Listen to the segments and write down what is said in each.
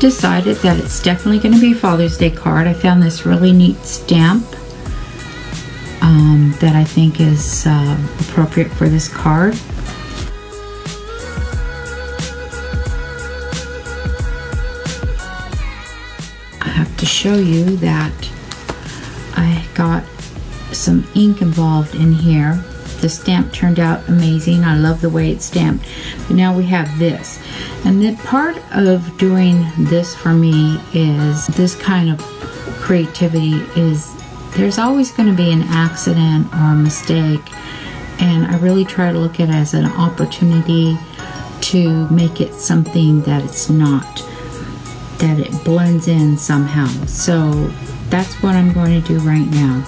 Decided that it's definitely going to be Father's Day card. I found this really neat stamp um, that I think is uh, appropriate for this card. I have to show you that I got some ink involved in here. The stamp turned out amazing. I love the way it's stamped. But now we have this. And the part of doing this for me is this kind of creativity is there's always going to be an accident or a mistake. And I really try to look at it as an opportunity to make it something that it's not, that it blends in somehow. So that's what I'm going to do right now.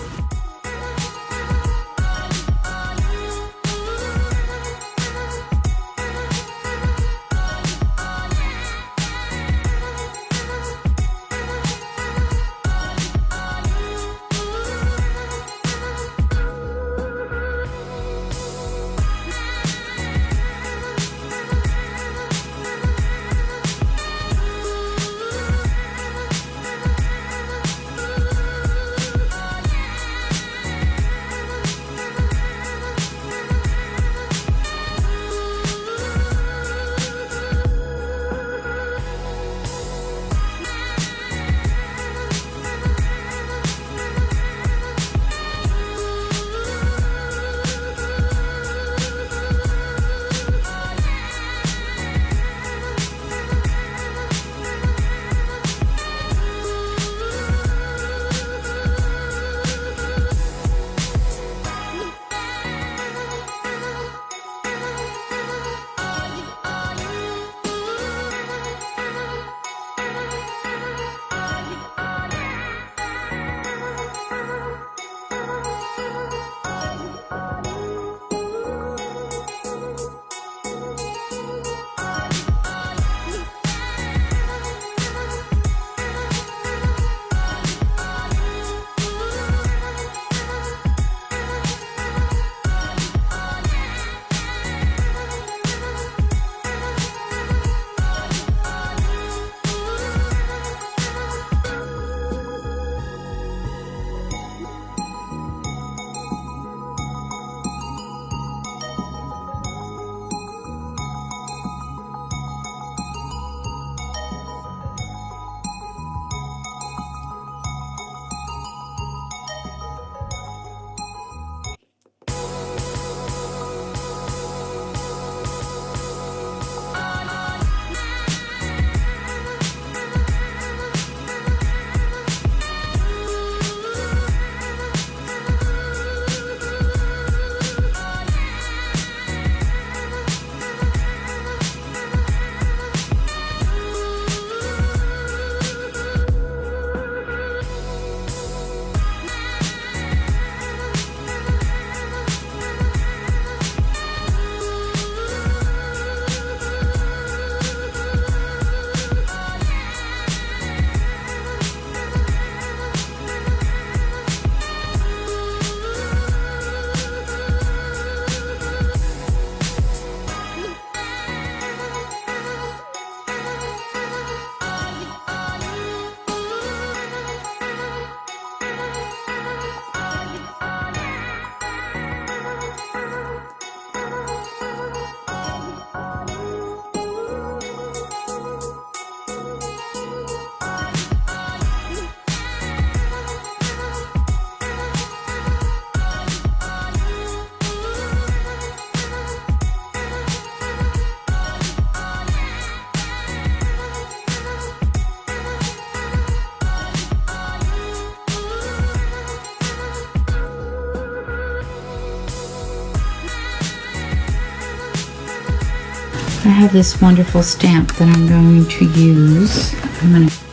I have this wonderful stamp that I'm going to use. I'm going to